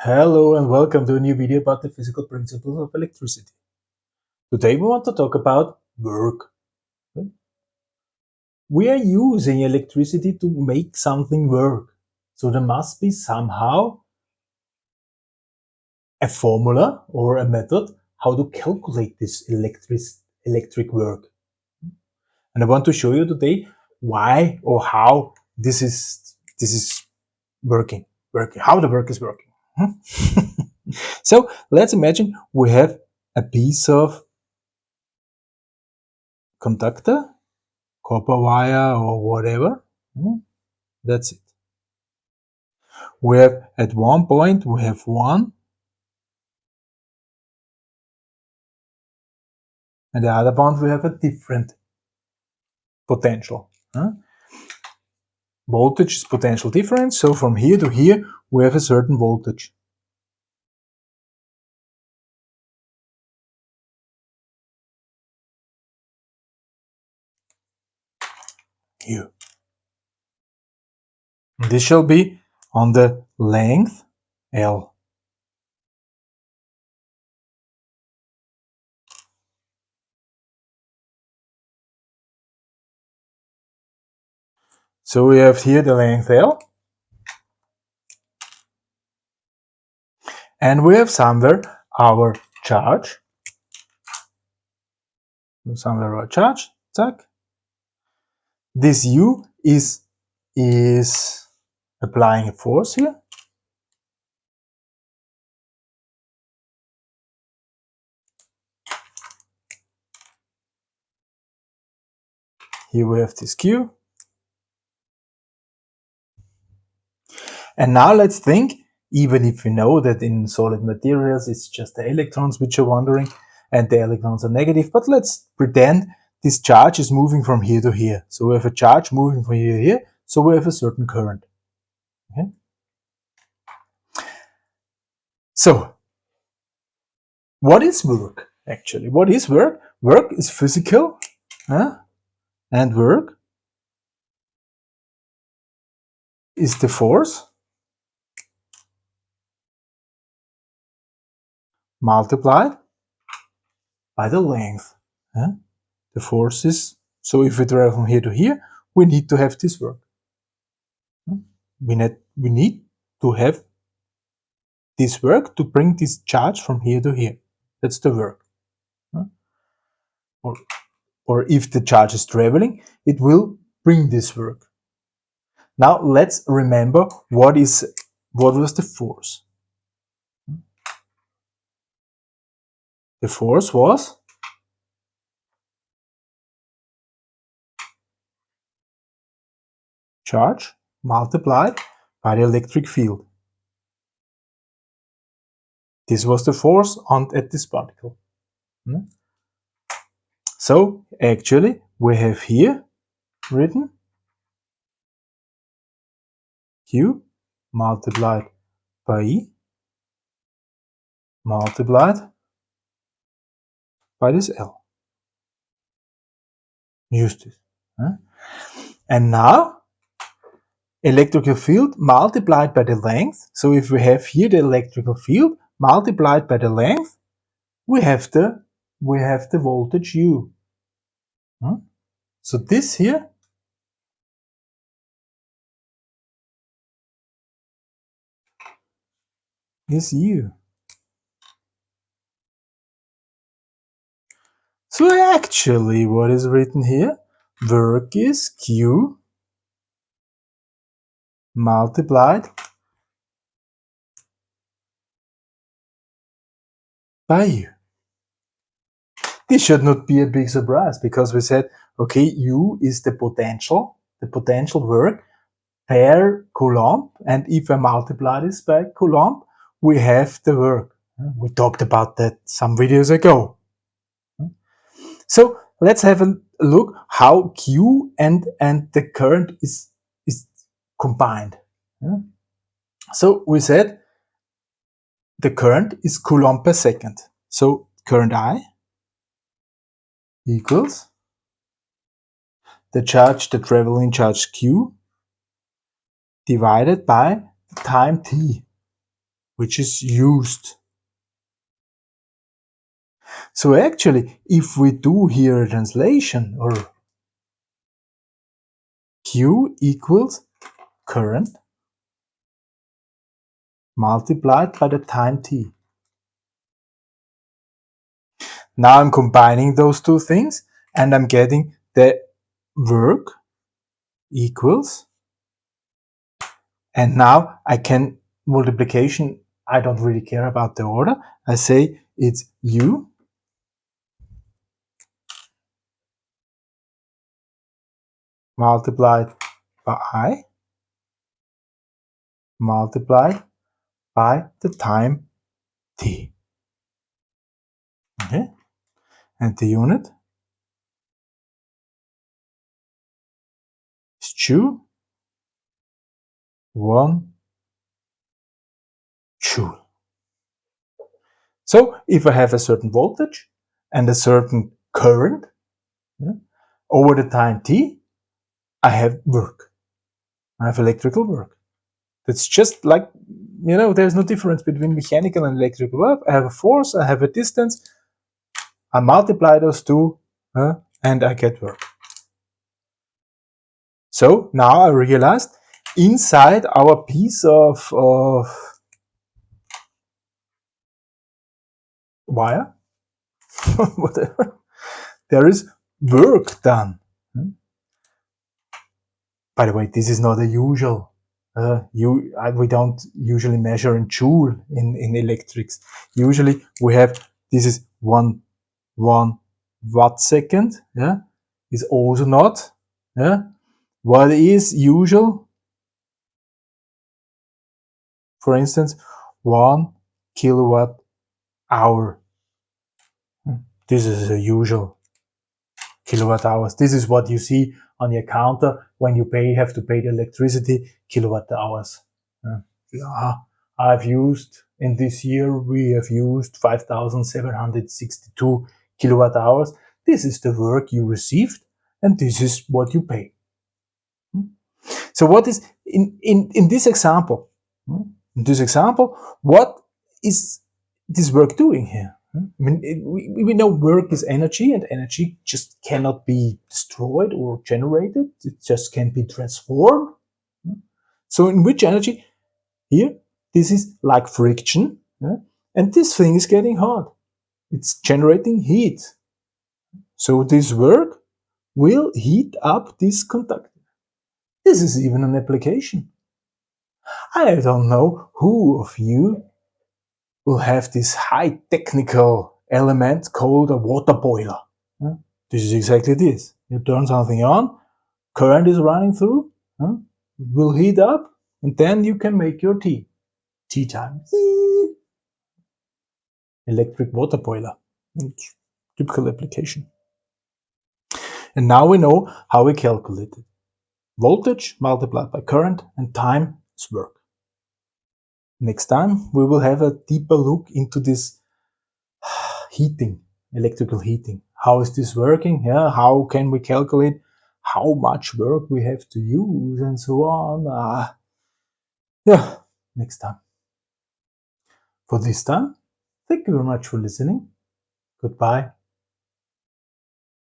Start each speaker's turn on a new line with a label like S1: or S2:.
S1: Hello and welcome to a new video about the physical principles of electricity. Today we want to talk about work. We are using electricity to make something work. So there must be somehow a formula or a method how to calculate this electric, electric work. And I want to show you today why or how this is, this is working, working, how the work is working. so let's imagine we have a piece of conductor, copper wire or whatever. Hmm? That's it. We have at one point we have one and the other point we have a different potential. Huh? Voltage is potential difference, so from here to here we have a certain voltage. Here. This shall be on the length L. So we have here the length L. And we have somewhere our charge. Somewhere our charge, zack. This U is, is applying a force here. Here we have this Q. And now let's think, even if we know that in solid materials it's just the electrons which are wandering and the electrons are negative, but let's pretend this charge is moving from here to here. So we have a charge moving from here to here, so we have a certain current. Okay? So, what is work actually? What is work? Work is physical huh? and work is the force multiplied by the length. Yeah? The force is, so if we travel from here to here, we need to have this work. We need, we need to have this work to bring this charge from here to here. That's the work. Or, or if the charge is traveling, it will bring this work. Now let's remember what is what was the force. The force was charge multiplied by the electric field. This was the force on at this particle. Hmm? So actually we have here written Q multiplied by E multiplied by this L. Use this. And now, electrical field multiplied by the length. So if we have here the electrical field multiplied by the length, we have the we have the voltage U. Huh? So this here is U. So actually what is written here? Work is Q multiplied by U. This should not be a big surprise because we said, okay, U is the potential, the potential work per Coulomb. And if I multiply this by Coulomb, we have the work. We talked about that some videos ago. So let's have a look how Q and, and the current is, is combined. So we said the current is Coulomb per second. So current I equals the charge, the traveling charge Q divided by the time t. which is used. So actually, if we do here a translation or Q equals current multiplied by the time t. Now I'm combining those two things and I'm getting the work equals and now I can multiplication I don't really care about the order I say it's U multiplied by I multiplied by the time t okay and the unit is 2, 1 joule. So if I have a certain voltage and a certain current yeah, over the time t, I have work. I have electrical work. It's just like, you know, there's no difference between mechanical and electrical work. I have a force, I have a distance, I multiply those two, uh, and I get work. So now I realized inside our piece of, of wire, whatever, there is work done. Hmm? By the way, this is not a usual. Uh, you, uh, we don't usually measure in joule in, in electrics. Usually we have, this is one, one watt second, yeah, is also not, yeah, what is usual? For instance, one kilowatt hour. This is a usual kilowatt hours. This is what you see on your counter when you pay, you have to pay the electricity kilowatt hours. Yeah. I've used in this year, we have used 5,762 kilowatt hours. This is the work you received and this is what you pay. So what is, in, in, in this example, hmm, in this example, what is this work doing here? I mean, it, we, we know work is energy and energy just cannot be destroyed or generated. It just can be transformed. So in which energy? Here, this is like friction. Yeah? And this thing is getting hot. It's generating heat. So this work will heat up this conductor. This is even an application. I don't know who of you will have this high technical element called a water boiler. This is exactly this. You turn something on, current is running through, it will heat up, and then you can make your tea. Tea time. Electric water boiler. Typical application. And now we know how we calculate it voltage multiplied by current and time is work. Next time we will have a deeper look into this heating, electrical heating. How is this working? Yeah, how can we calculate how much work we have to use and so on. Uh, yeah, next time. For this time, thank you very much for listening. Goodbye.